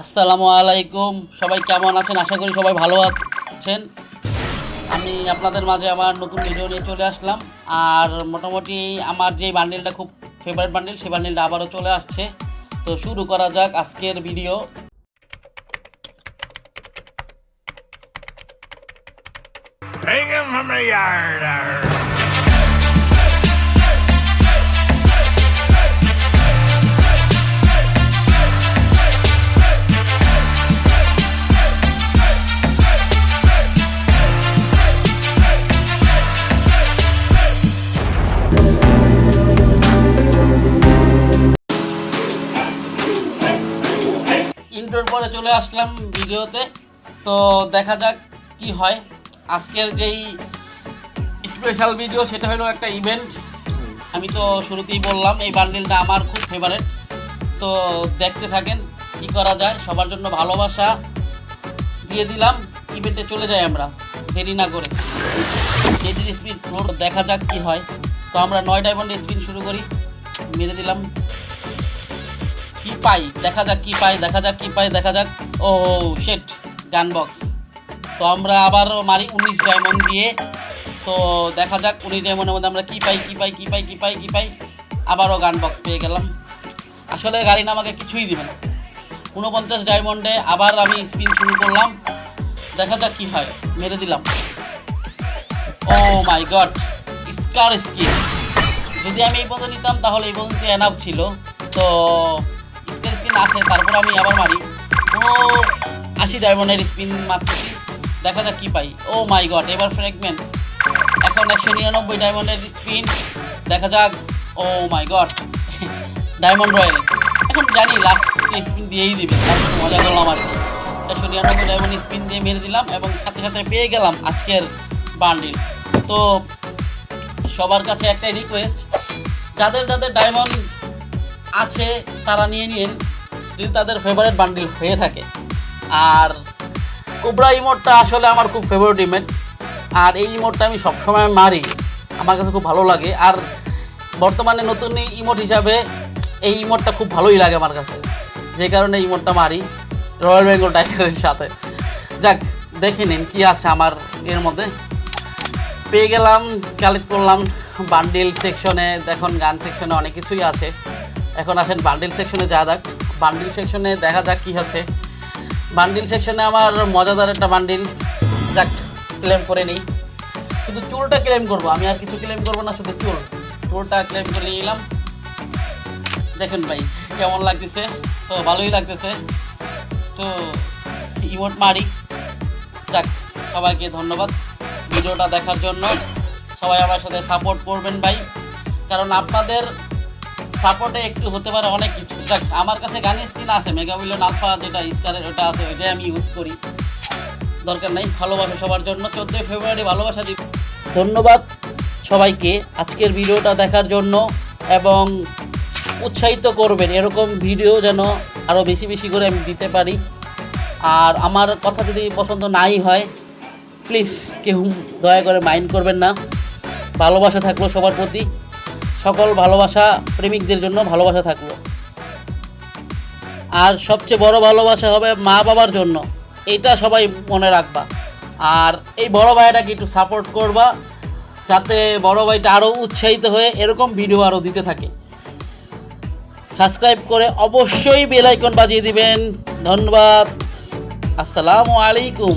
আসসালামু আলাইকুম। সবাই কেমন আছেন? আশা করি সবাই ভালো আছেন। আমি আপনাদের মাঝে আমার নতুন ভিডিও নিয়ে চলে আসলাম। আর মোটামুটি আমার যে বান্ডেলটা খুব ফেভারিট বান্ডেল সেই বান্ডেলটা আবারও চলে আসছে। তো শুরু করা যাক আজকের video Hang him from the yard. পরে চলে আসলাম ভিডিওতে। তো দেখা যাক কি হয়। আজকের যেই স্পেশাল ভিডিও সেটা হলো একটা ইভেন্ট আমি তো শুরুতেই বললাম, এই বান্ডিলটা আমার খুব ফেভারেট তো দেখতে থাকেন কি করা যায়। সবার জন্য ভালোবাসা দিয়ে দিলাম। ইভেন্টে চলে যাই আমরা। দেরি না করে। যেদিন স্পিন স্লো দেখা যাক কি হয়। তো আমরা নয় ডায়মন্ডে স্পিন শুরু করি। মেরে দিলাম। পাই? দেখা যাক কি পাই, দেখা যাক কি পাই, দেখা যাক। ও শেট গান বক্স তো আমরা আবারও মারি উনিশ ডায়মন্ড দিয়ে। তো দেখা যাক উনিশ ডায়মন্ডের মধ্যে আমরা কি পাই কি পাই কি পাই কি পাই কি পাই। আবারও গান বক্স পেয়ে গেলাম। আসলে গাড়ি না আমাকে কিছুই দিবে না। উনপঞ্চাশ ডায়মন্ডে আবার আমি স্পিন শুরু করলাম। দেখা যাক কি হয়। মেরে দিলাম। ও মাই গড স্কার স্কিন যদি আমি এই পর্যন্ত নিতাম তাহলে এই পর্যন্ত এনাফ ছিল। তো স্কার স্কিন আছে, তারপর আমি আবার মারি। কোনো আশি ডায়মন্ডের স্পিন মারতেছি দেখা যাক কী পাই। ও মাই গড এবার ফ্র্যাগমেন্ট এখন একশো নিরানব্বই ডায়মন্ডের স্পিন দেখা যাক। Oh my god diamond royal এখন জানি লাস্ট স্পিন দিয়েই দিবে। মজা করলাম আর চারশো নিরানব্বই ডায়মন্ড স্পিন দিয়ে মেরে দিলাম এবং সাথে সাথে পেয়ে গেলাম আজকের বান্ডিল তো সবার কাছে একটাই রিকোয়েস্ট যাদের যাদের ডায়মন্ড আছে, তারা নিয়ে নিন। যদি তাদের ফেভারিট বান্ডিল হয়ে থাকে। আর কোবরা ইমোটটা আসলে আমার খুব ফেভারিট ইমেট আর এই ইমোটটা আমি সবসময় মারি। আমার কাছে খুব ভালো লাগে। আর বর্তমানে নতুন ইমোট হিসাবে এই ইমোটটা খুব ভালোই লাগে আমার কাছে। যে কারণে ইমোটটা মারি রয়্যাল বেঙ্গল টাইগারের সাথে। যাক, দেখে নিন কী আছে আমার এর মধ্যে। পেয়ে গেলাম কালেক্ট করলাম। বান্ডিল সেকশনে দেখুন, গান সেকশনে অনেক কিছুই আছে। এখন আসেন বান্ডিল সেকশনে যা যাক। বান্ডিল সেকশনে দেখা যাক কী আছে বান্ডিল সেকশনে আমার মজাদার একটা বান্ডিল। যাক ক্লেম করে নিই। কিন্তু চুলটা ক্লেম করব, আমি আর কিছু ক্লেম করব না, শুধু চুল। চুলটা ক্লেম করে নিলাম দেখুন ভাই, কেমন লাগতেছে? তো ভালোই লাগতেছে। তো ইমোট মারি। যাক, সবাইকে ধন্যবাদ ভিডিওটা দেখার জন্য। সবাই আমার সাথে সাপোর্ট করবেন ভাই। কারণ আপনাদের সাপোর্টে একটু হতে পারে অনেক কিছু। যাক, আমার কাছে গানের স্কিন আছে মেগা মেগাবিলিয়ন আলফা যেটা স্টারের ওটা আছে, ওইটাই আমি ইউজ করি। দরকার নেই, ভালোবাসা সবার জন্য। চোদ্দোই ফেব্রুয়ারি, ভালোবাসা দিব ধন্যবাদ সবাইকে আজকের ভিডিওটা দেখার জন্য এবং উৎসাহিত করবেন। এরকম ভিডিও যেন আরও বেশি বেশি করে আমি দিতে পারি। আর আমার কথা যদি পছন্দ নাই হয় প্লিজ কেউ দয়া করে মাইন্ড করবেন না। ভালোবাসা থাকল সবার প্রতি। সকল ভালোবাসা প্রেমিকদের জন্য ভালোবাসা থাকল আর সবচেয়ে বড় ভালোবাসা হবে মা বাবার জন্য। এটা সবাই মনে রাখবা। আর এই বড় ভাইটাকে একটু সাপোর্ট করবা, যাতে বড় ভাইটা আরও উৎসাহিত হয়ে এরকম ভিডিও আরও দিতে থাকে। সাবস্ক্রাইব করে অবশ্যই বেলাইকন বাজিয়ে দিবেন। ধন্যবাদ। আসসালামু আলাইকুম।